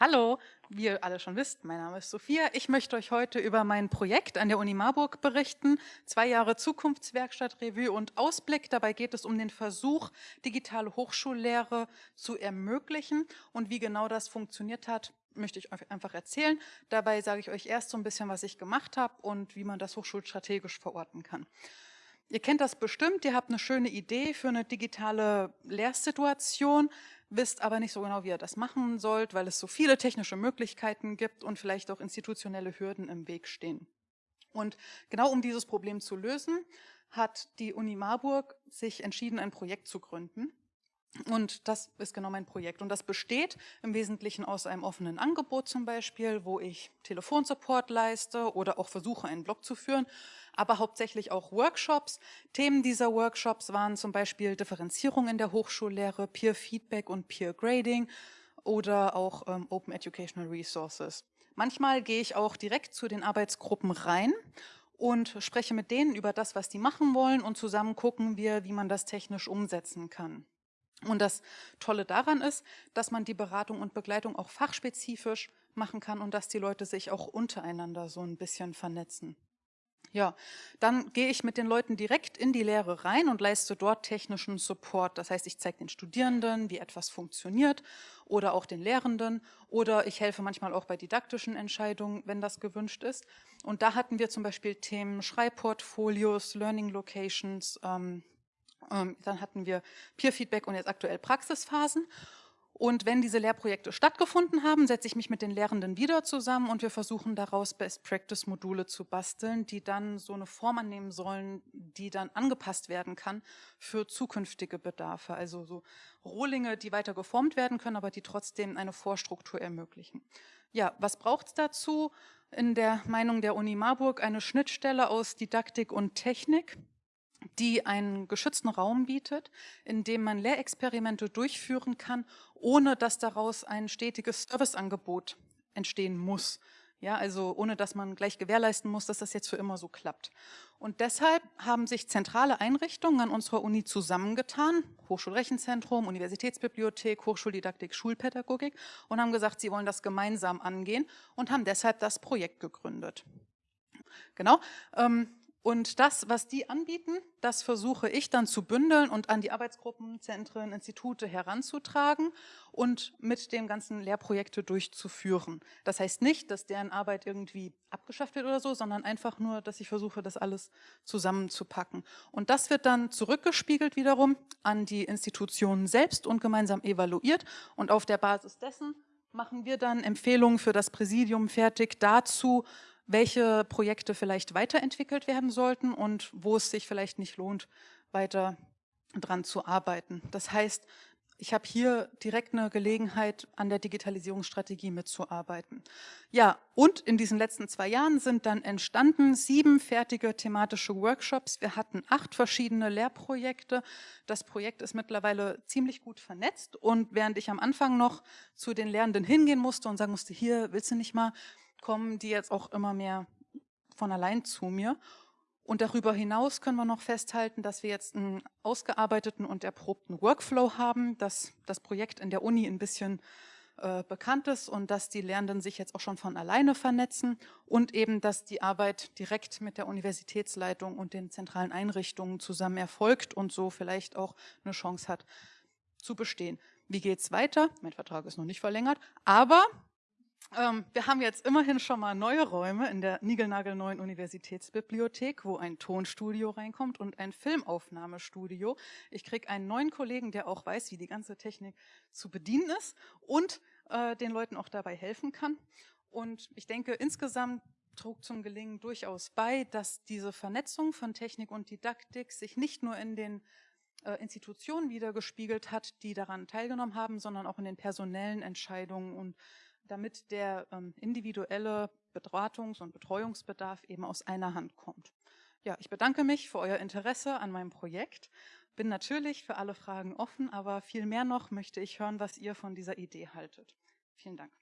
Hallo, wie ihr alle schon wisst, mein Name ist Sophia. Ich möchte euch heute über mein Projekt an der Uni Marburg berichten. Zwei Jahre Zukunftswerkstatt, Revue und Ausblick. Dabei geht es um den Versuch, digitale Hochschullehre zu ermöglichen. Und wie genau das funktioniert hat, möchte ich euch einfach erzählen. Dabei sage ich euch erst so ein bisschen, was ich gemacht habe und wie man das hochschulstrategisch verorten kann. Ihr kennt das bestimmt, ihr habt eine schöne Idee für eine digitale Lehrsituation, wisst aber nicht so genau, wie ihr das machen sollt, weil es so viele technische Möglichkeiten gibt und vielleicht auch institutionelle Hürden im Weg stehen. Und genau um dieses Problem zu lösen, hat die Uni Marburg sich entschieden, ein Projekt zu gründen. Und das ist genau mein Projekt. Und das besteht im Wesentlichen aus einem offenen Angebot zum Beispiel, wo ich Telefonsupport leiste oder auch versuche, einen Blog zu führen, aber hauptsächlich auch Workshops. Themen dieser Workshops waren zum Beispiel Differenzierung in der Hochschullehre, Peer Feedback und Peer Grading oder auch ähm, Open Educational Resources. Manchmal gehe ich auch direkt zu den Arbeitsgruppen rein und spreche mit denen über das, was die machen wollen und zusammen gucken wir, wie man das technisch umsetzen kann. Und das Tolle daran ist, dass man die Beratung und Begleitung auch fachspezifisch machen kann und dass die Leute sich auch untereinander so ein bisschen vernetzen. Ja, dann gehe ich mit den Leuten direkt in die Lehre rein und leiste dort technischen Support. Das heißt, ich zeige den Studierenden, wie etwas funktioniert oder auch den Lehrenden oder ich helfe manchmal auch bei didaktischen Entscheidungen, wenn das gewünscht ist. Und da hatten wir zum Beispiel Themen Schreibportfolios, Learning Locations, ähm, dann hatten wir Peer-Feedback und jetzt aktuell Praxisphasen. Und wenn diese Lehrprojekte stattgefunden haben, setze ich mich mit den Lehrenden wieder zusammen und wir versuchen daraus Best-Practice-Module zu basteln, die dann so eine Form annehmen sollen, die dann angepasst werden kann für zukünftige Bedarfe. Also so Rohlinge, die weiter geformt werden können, aber die trotzdem eine Vorstruktur ermöglichen. Ja, was braucht es dazu? In der Meinung der Uni Marburg eine Schnittstelle aus Didaktik und Technik die einen geschützten Raum bietet, in dem man Lehrexperimente durchführen kann, ohne dass daraus ein stetiges Serviceangebot entstehen muss. Ja, also ohne dass man gleich gewährleisten muss, dass das jetzt für immer so klappt. Und deshalb haben sich zentrale Einrichtungen an unserer Uni zusammengetan, Hochschulrechenzentrum, Universitätsbibliothek, Hochschuldidaktik, Schulpädagogik und haben gesagt, sie wollen das gemeinsam angehen und haben deshalb das Projekt gegründet. Genau. Ähm, und das, was die anbieten, das versuche ich dann zu bündeln und an die Arbeitsgruppen, Zentren, Institute heranzutragen und mit dem ganzen Lehrprojekte durchzuführen. Das heißt nicht, dass deren Arbeit irgendwie abgeschafft wird oder so, sondern einfach nur, dass ich versuche, das alles zusammenzupacken. Und das wird dann zurückgespiegelt wiederum an die Institutionen selbst und gemeinsam evaluiert. Und auf der Basis dessen machen wir dann Empfehlungen für das Präsidium fertig dazu, welche Projekte vielleicht weiterentwickelt werden sollten und wo es sich vielleicht nicht lohnt, weiter dran zu arbeiten. Das heißt, ich habe hier direkt eine Gelegenheit, an der Digitalisierungsstrategie mitzuarbeiten. Ja, und in diesen letzten zwei Jahren sind dann entstanden sieben fertige thematische Workshops. Wir hatten acht verschiedene Lehrprojekte. Das Projekt ist mittlerweile ziemlich gut vernetzt. Und während ich am Anfang noch zu den Lehrenden hingehen musste und sagen musste, hier, willst du nicht mal, kommen die jetzt auch immer mehr von allein zu mir. Und darüber hinaus können wir noch festhalten, dass wir jetzt einen ausgearbeiteten und erprobten Workflow haben, dass das Projekt in der Uni ein bisschen äh, bekannt ist und dass die Lernenden sich jetzt auch schon von alleine vernetzen und eben, dass die Arbeit direkt mit der Universitätsleitung und den zentralen Einrichtungen zusammen erfolgt und so vielleicht auch eine Chance hat zu bestehen. Wie geht es weiter? Mein Vertrag ist noch nicht verlängert, aber ähm, wir haben jetzt immerhin schon mal neue Räume in der niegelnagelneuen Universitätsbibliothek, wo ein Tonstudio reinkommt und ein Filmaufnahmestudio. Ich kriege einen neuen Kollegen, der auch weiß, wie die ganze Technik zu bedienen ist und äh, den Leuten auch dabei helfen kann. Und ich denke, insgesamt trug zum Gelingen durchaus bei, dass diese Vernetzung von Technik und Didaktik sich nicht nur in den äh, Institutionen wiedergespiegelt hat, die daran teilgenommen haben, sondern auch in den personellen Entscheidungen und damit der ähm, individuelle Beratungs- und Betreuungsbedarf eben aus einer Hand kommt. Ja, ich bedanke mich für euer Interesse an meinem Projekt, bin natürlich für alle Fragen offen, aber viel mehr noch möchte ich hören, was ihr von dieser Idee haltet. Vielen Dank.